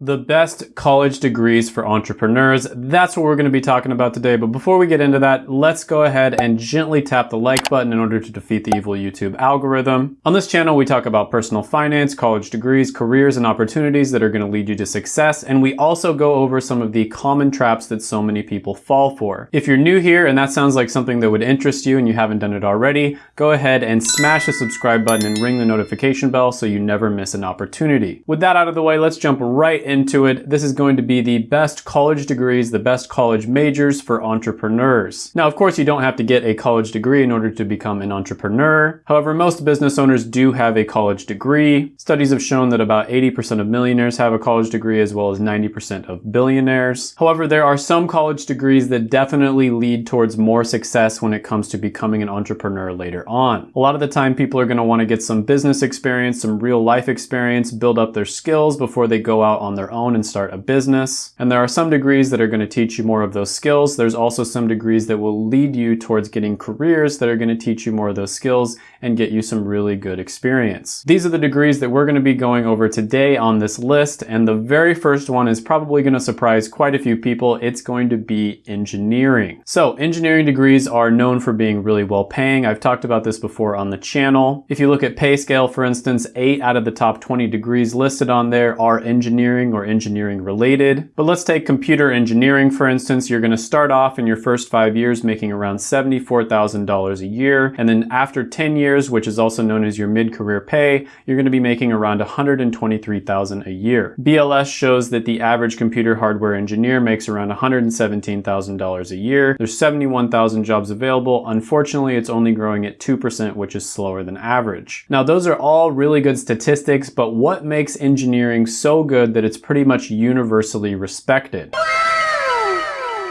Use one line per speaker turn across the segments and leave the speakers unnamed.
The best college degrees for entrepreneurs. That's what we're going to be talking about today. But before we get into that, let's go ahead and gently tap the like button in order to defeat the evil YouTube algorithm. On this channel, we talk about personal finance, college degrees, careers, and opportunities that are going to lead you to success. And we also go over some of the common traps that so many people fall for. If you're new here and that sounds like something that would interest you and you haven't done it already, go ahead and smash the subscribe button and ring the notification bell so you never miss an opportunity. With that out of the way, let's jump right into it, this is going to be the best college degrees, the best college majors for entrepreneurs. Now, of course, you don't have to get a college degree in order to become an entrepreneur. However, most business owners do have a college degree. Studies have shown that about 80% of millionaires have a college degree as well as 90% of billionaires. However, there are some college degrees that definitely lead towards more success when it comes to becoming an entrepreneur later on. A lot of the time, people are going to want to get some business experience, some real life experience, build up their skills before they go out on on their own and start a business. And there are some degrees that are going to teach you more of those skills. There's also some degrees that will lead you towards getting careers that are going to teach you more of those skills and get you some really good experience. These are the degrees that we're going to be going over today on this list. And the very first one is probably going to surprise quite a few people. It's going to be engineering. So engineering degrees are known for being really well paying. I've talked about this before on the channel. If you look at PayScale, for instance, eight out of the top 20 degrees listed on there are engineering engineering or engineering related. But let's take computer engineering, for instance. You're gonna start off in your first five years making around $74,000 a year. And then after 10 years, which is also known as your mid-career pay, you're gonna be making around $123,000 a year. BLS shows that the average computer hardware engineer makes around $117,000 a year. There's 71,000 jobs available. Unfortunately, it's only growing at 2%, which is slower than average. Now, those are all really good statistics, but what makes engineering so good that it's it's pretty much universally respected.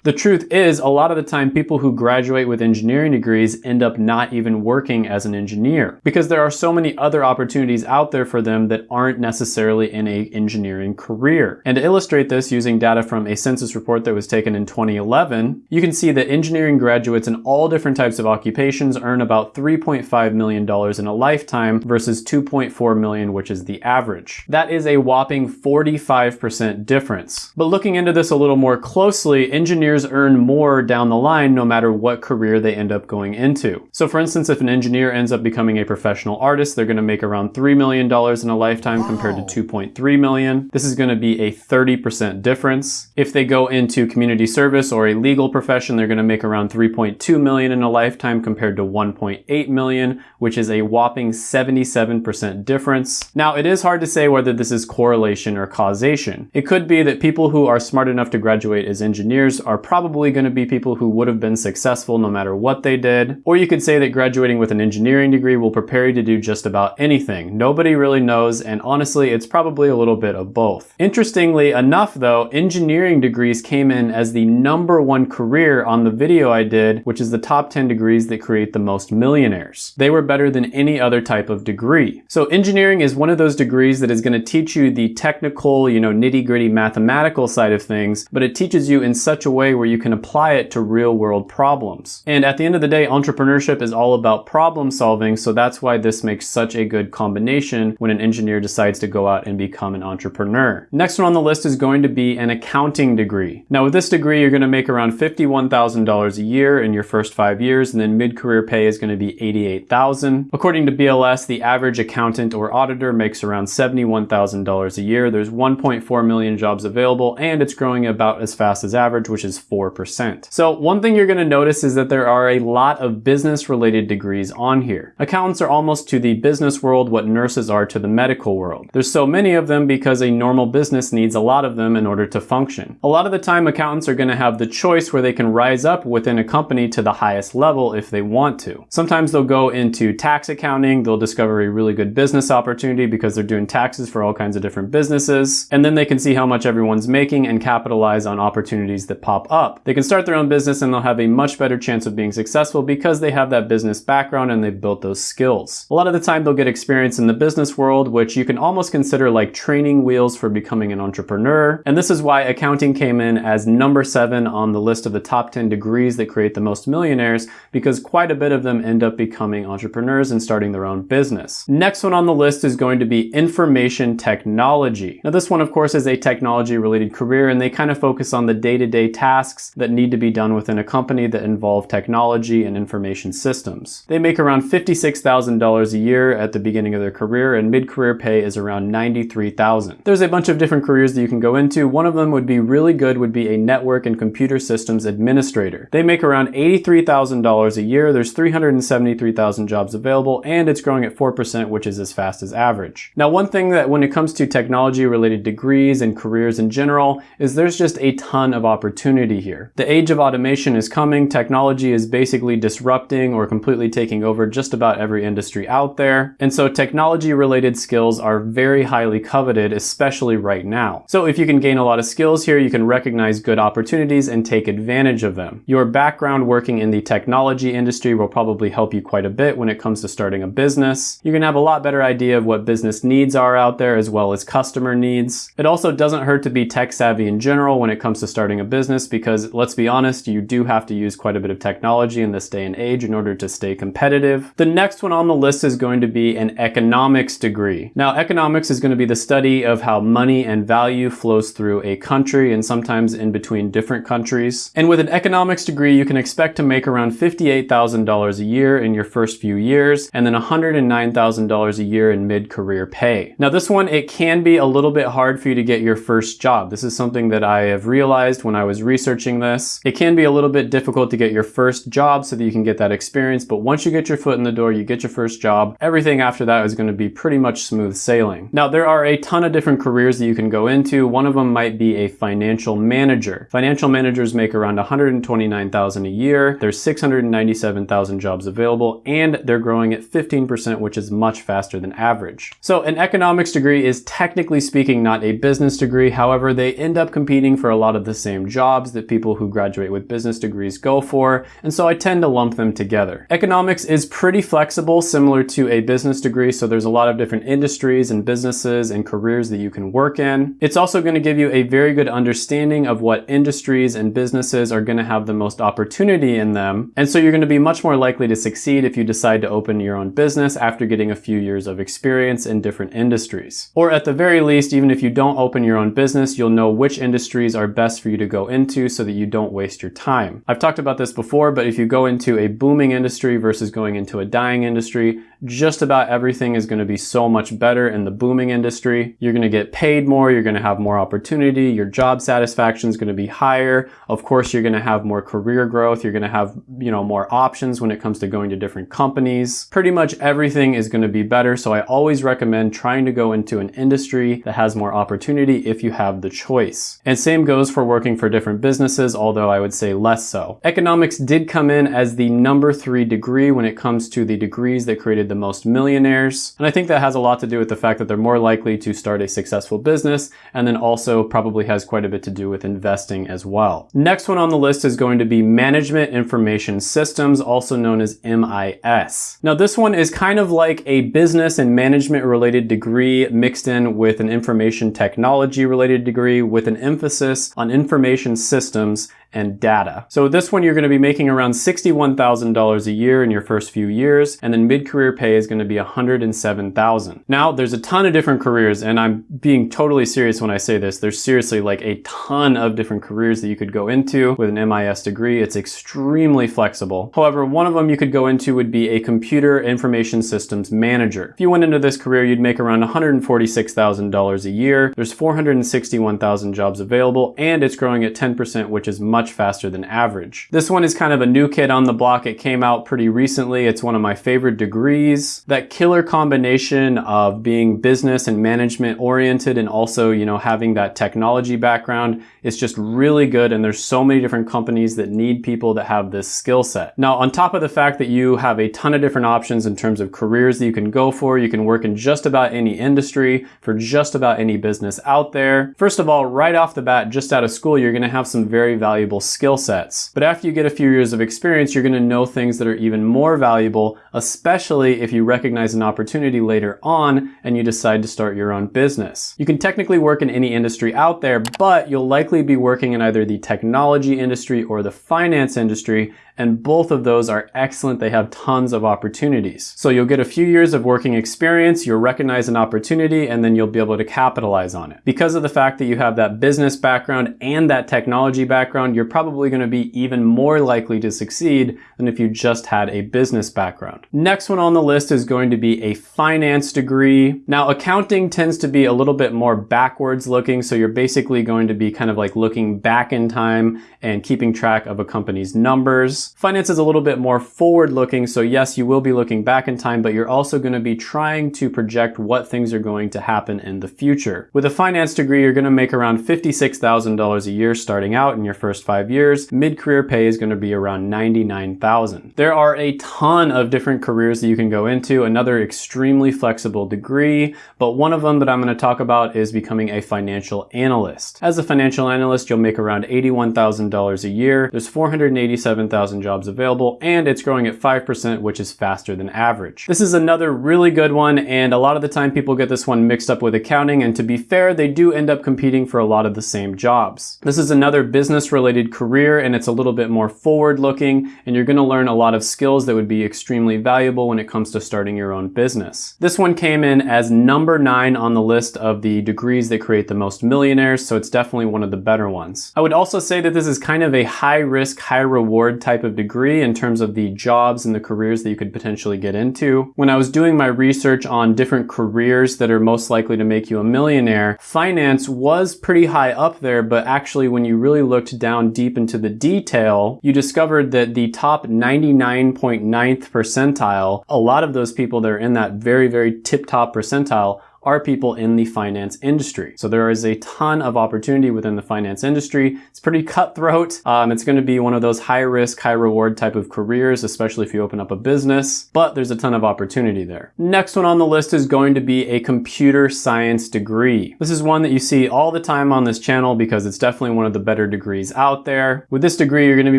The truth is, a lot of the time people who graduate with engineering degrees end up not even working as an engineer because there are so many other opportunities out there for them that aren't necessarily in a engineering career. And to illustrate this using data from a census report that was taken in 2011, you can see that engineering graduates in all different types of occupations earn about $3.5 million in a lifetime versus 2.4 million, which is the average. That is a whopping 45% difference. But looking into this a little more closely, engineers engineers earn more down the line no matter what career they end up going into. So for instance, if an engineer ends up becoming a professional artist, they're going to make around $3 million in a lifetime wow. compared to 2.3 million. This is going to be a 30% difference. If they go into community service or a legal profession, they're going to make around 3.2 million in a lifetime compared to 1.8 million, which is a whopping 77% difference. Now, it is hard to say whether this is correlation or causation. It could be that people who are smart enough to graduate as engineers are probably going to be people who would have been successful no matter what they did. Or you could say that graduating with an engineering degree will prepare you to do just about anything. Nobody really knows, and honestly, it's probably a little bit of both. Interestingly enough though, engineering degrees came in as the number one career on the video I did, which is the top 10 degrees that create the most millionaires. They were better than any other type of degree. So engineering is one of those degrees that is going to teach you the technical, you know, nitty gritty mathematical side of things, but it teaches you in such a way where you can apply it to real world problems. And at the end of the day, entrepreneurship is all about problem solving, so that's why this makes such a good combination when an engineer decides to go out and become an entrepreneur. Next one on the list is going to be an accounting degree. Now with this degree, you're gonna make around $51,000 a year in your first five years, and then mid-career pay is gonna be 88,000. According to BLS, the average accountant or auditor makes around $71,000 a year. There's 1.4 million jobs available, and it's growing about as fast as average, which is 4%. So one thing you're gonna notice is that there are a lot of business related degrees on here. Accountants are almost to the business world what nurses are to the medical world. There's so many of them because a normal business needs a lot of them in order to function. A lot of the time accountants are gonna have the choice where they can rise up within a company to the highest level if they want to. Sometimes they'll go into tax accounting, they'll discover a really good business opportunity because they're doing taxes for all kinds of different businesses, and then they can see how much everyone's making and capitalize on opportunities that pop pop up. They can start their own business and they'll have a much better chance of being successful because they have that business background and they've built those skills. A lot of the time they'll get experience in the business world, which you can almost consider like training wheels for becoming an entrepreneur. And this is why accounting came in as number seven on the list of the top 10 degrees that create the most millionaires because quite a bit of them end up becoming entrepreneurs and starting their own business. Next one on the list is going to be information technology. Now this one of course is a technology related career and they kind of focus on the day-to-day -day tasks that need to be done within a company that involve technology and information systems. They make around $56,000 a year at the beginning of their career and mid-career pay is around $93,000. There's a bunch of different careers that you can go into. One of them would be really good would be a network and computer systems administrator. They make around $83,000 a year. There's 373,000 jobs available and it's growing at 4%, which is as fast as average. Now, one thing that when it comes to technology related degrees and careers in general is there's just a ton of opportunity here. The age of automation is coming. Technology is basically disrupting or completely taking over just about every industry out there. And so technology related skills are very highly coveted, especially right now. So if you can gain a lot of skills here, you can recognize good opportunities and take advantage of them. Your background working in the technology industry will probably help you quite a bit when it comes to starting a business. You're gonna have a lot better idea of what business needs are out there as well as customer needs. It also doesn't hurt to be tech savvy in general when it comes to starting a business because let's be honest, you do have to use quite a bit of technology in this day and age in order to stay competitive. The next one on the list is going to be an economics degree. Now, economics is going to be the study of how money and value flows through a country and sometimes in between different countries. And with an economics degree, you can expect to make around $58,000 a year in your first few years and then $109,000 a year in mid-career pay. Now this one, it can be a little bit hard for you to get your first job. This is something that I have realized when I was researching this. It can be a little bit difficult to get your first job so that you can get that experience, but once you get your foot in the door, you get your first job, everything after that is going to be pretty much smooth sailing. Now there are a ton of different careers that you can go into. One of them might be a financial manager. Financial managers make around 129,000 a year. There's 697,000 jobs available and they're growing at 15%, which is much faster than average. So an economics degree is technically speaking not a business degree. However, they end up competing for a lot of the same jobs that people who graduate with business degrees go for. And so I tend to lump them together. Economics is pretty flexible, similar to a business degree. So there's a lot of different industries and businesses and careers that you can work in. It's also going to give you a very good understanding of what industries and businesses are going to have the most opportunity in them. And so you're going to be much more likely to succeed if you decide to open your own business after getting a few years of experience in different industries. Or at the very least, even if you don't open your own business, you'll know which industries are best for you to go into so that you don't waste your time. I've talked about this before, but if you go into a booming industry versus going into a dying industry, just about everything is going to be so much better in the booming industry. You're going to get paid more, you're going to have more opportunity, your job satisfaction is going to be higher. Of course, you're going to have more career growth, you're going to have, you know, more options when it comes to going to different companies. Pretty much everything is going to be better, so I always recommend trying to go into an industry that has more opportunity if you have the choice. And same goes for working for different businesses, although I would say less so. Economics did come in as the number three degree when it comes to the degrees that created the the most millionaires. And I think that has a lot to do with the fact that they're more likely to start a successful business and then also probably has quite a bit to do with investing as well. Next one on the list is going to be Management Information Systems, also known as MIS. Now this one is kind of like a business and management related degree mixed in with an information technology related degree with an emphasis on information systems systems and data. So this one you're going to be making around $61,000 a year in your first few years and then mid-career pay is going to be 107,000. Now there's a ton of different careers and I'm being totally serious when I say this. There's seriously like a ton of different careers that you could go into with an MIS degree. It's extremely flexible. However, one of them you could go into would be a computer information systems manager. If you went into this career, you'd make around $146,000 a year. There's 461,000 jobs available and it's growing at 10%, which is much much faster than average. This one is kind of a new kid on the block. It came out pretty recently. It's one of my favorite degrees. That killer combination of being business and management oriented and also, you know, having that technology background is just really good. And there's so many different companies that need people that have this skill set. Now, on top of the fact that you have a ton of different options in terms of careers that you can go for, you can work in just about any industry for just about any business out there. First of all, right off the bat, just out of school, you're going to have some very valuable valuable skill sets. But after you get a few years of experience, you're going to know things that are even more valuable, especially if you recognize an opportunity later on and you decide to start your own business. You can technically work in any industry out there, but you'll likely be working in either the technology industry or the finance industry, and both of those are excellent. They have tons of opportunities. So you'll get a few years of working experience, you'll recognize an opportunity, and then you'll be able to capitalize on it. Because of the fact that you have that business background and that technology background, you're probably gonna be even more likely to succeed than if you just had a business background. Next one on the list is going to be a finance degree. Now, accounting tends to be a little bit more backwards looking, so you're basically going to be kind of like looking back in time and keeping track of a company's numbers. Finance is a little bit more forward looking. So yes, you will be looking back in time, but you're also going to be trying to project what things are going to happen in the future. With a finance degree, you're going to make around $56,000 a year starting out in your first five years. Mid-career pay is going to be around 99,000. There are a ton of different careers that you can go into, another extremely flexible degree, but one of them that I'm going to talk about is becoming a financial analyst. As a financial analyst, you'll make around $81,000 a year. There's 487,000 jobs available and it's growing at 5%, which is faster than average. This is another really good one and a lot of the time people get this one mixed up with accounting and to be fair, they do end up competing for a lot of the same jobs. This is another business related career and it's a little bit more forward looking and you're gonna learn a lot of skills that would be extremely valuable when it comes to starting your own business. This one came in as number nine on the list of the degrees that create the most millionaires, so it's definitely one of the better ones. I would also say that this is kind of a high risk, high reward type of degree in terms of the jobs and the careers that you could potentially get into. When I was doing my research on different careers that are most likely to make you a millionaire, finance was pretty high up there, but actually when you really looked down deep into the detail, you discovered that the top 99.9th percentile, a lot of those people that are in that very, very tip top percentile are people in the finance industry. So there is a ton of opportunity within the finance industry. It's pretty cutthroat. Um, it's going to be one of those high risk, high reward type of careers, especially if you open up a business, but there's a ton of opportunity there. Next one on the list is going to be a computer science degree. This is one that you see all the time on this channel because it's definitely one of the better degrees out there. With this degree, you're going to be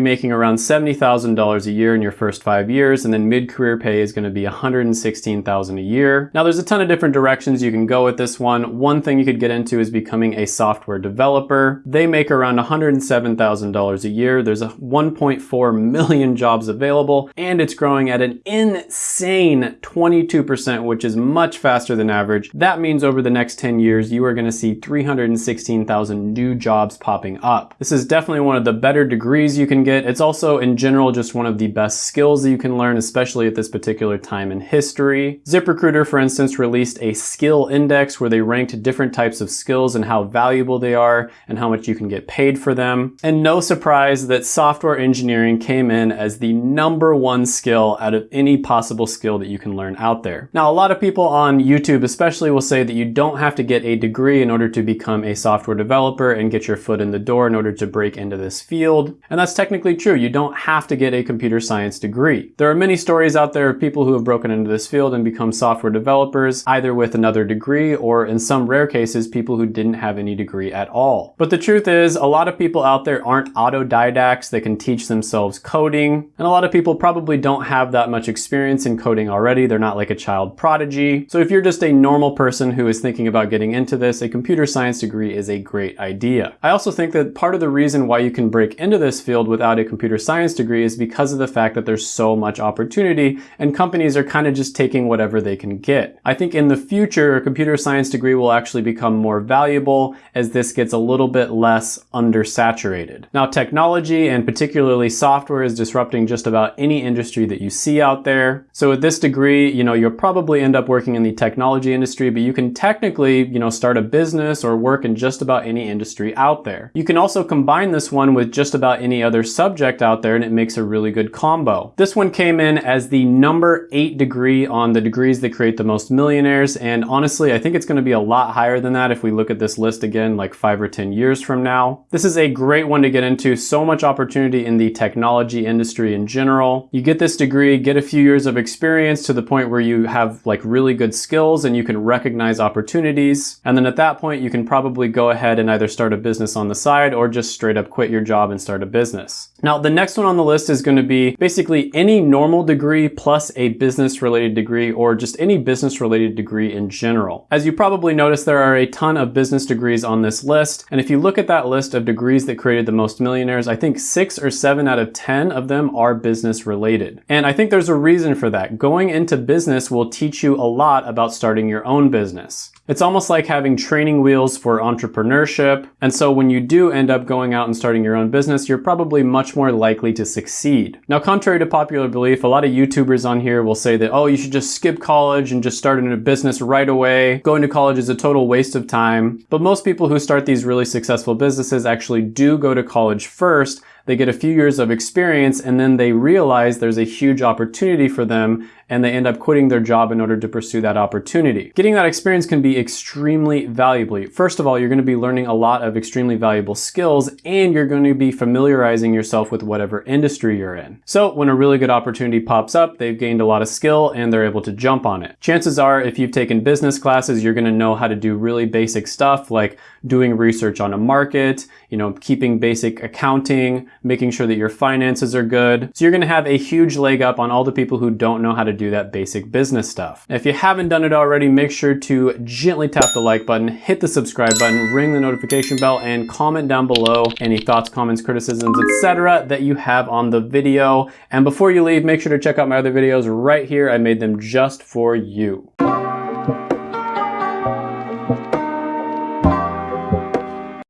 making around $70,000 a year in your first five years, and then mid-career pay is going to be $116,000 a year. Now, there's a ton of different directions you can go with this one. One thing you could get into is becoming a software developer. They make around $107,000 a year. There's a 1.4 million jobs available and it's growing at an insane 22%, which is much faster than average. That means over the next 10 years, you are gonna see 316,000 new jobs popping up. This is definitely one of the better degrees you can get. It's also in general just one of the best skills that you can learn, especially at this particular time in history. ZipRecruiter, for instance, released a skill index where they ranked different types of skills and how valuable they are and how much you can get paid for them. And no surprise that software engineering came in as the number one skill out of any possible skill that you can learn out there. Now, a lot of people on YouTube especially will say that you don't have to get a degree in order to become a software developer and get your foot in the door in order to break into this field. And that's technically true. You don't have to get a computer science degree. There are many stories out there of people who have broken into this field and become software developers, either with another degree degree or in some rare cases, people who didn't have any degree at all. But the truth is a lot of people out there aren't autodidacts that can teach themselves coding. And a lot of people probably don't have that much experience in coding already. They're not like a child prodigy. So if you're just a normal person who is thinking about getting into this, a computer science degree is a great idea. I also think that part of the reason why you can break into this field without a computer science degree is because of the fact that there's so much opportunity and companies are kind of just taking whatever they can get. I think in the future, computer science degree will actually become more valuable as this gets a little bit less undersaturated. Now technology and particularly software is disrupting just about any industry that you see out there. So with this degree, you know, you'll probably end up working in the technology industry, but you can technically, you know, start a business or work in just about any industry out there. You can also combine this one with just about any other subject out there and it makes a really good combo. This one came in as the number eight degree on the degrees that create the most millionaires and honestly honestly, I think it's going to be a lot higher than that if we look at this list again like five or 10 years from now. This is a great one to get into. So much opportunity in the technology industry in general. You get this degree, get a few years of experience to the point where you have like really good skills and you can recognize opportunities. And then at that point, you can probably go ahead and either start a business on the side or just straight up quit your job and start a business. Now, the next one on the list is going to be basically any normal degree plus a business related degree or just any business related degree in general. As you probably noticed, there are a ton of business degrees on this list. And if you look at that list of degrees that created the most millionaires, I think six or seven out of 10 of them are business related. And I think there's a reason for that. Going into business will teach you a lot about starting your own business. It's almost like having training wheels for entrepreneurship. And so when you do end up going out and starting your own business, you're probably much more likely to succeed. Now, contrary to popular belief, a lot of YouTubers on here will say that, oh, you should just skip college and just start in a business right away. Going to college is a total waste of time. But most people who start these really successful businesses actually do go to college first they get a few years of experience and then they realize there's a huge opportunity for them and they end up quitting their job in order to pursue that opportunity. Getting that experience can be extremely valuable. First of all, you're going to be learning a lot of extremely valuable skills and you're going to be familiarizing yourself with whatever industry you're in. So when a really good opportunity pops up, they've gained a lot of skill and they're able to jump on it. Chances are if you've taken business classes, you're going to know how to do really basic stuff like doing research on a market, you know, keeping basic accounting, making sure that your finances are good. So you're going to have a huge leg up on all the people who don't know how to do that basic business stuff. If you haven't done it already, make sure to gently tap the like button, hit the subscribe button, ring the notification bell, and comment down below any thoughts, comments, criticisms, etc. that you have on the video. And before you leave, make sure to check out my other videos right here. I made them just for you.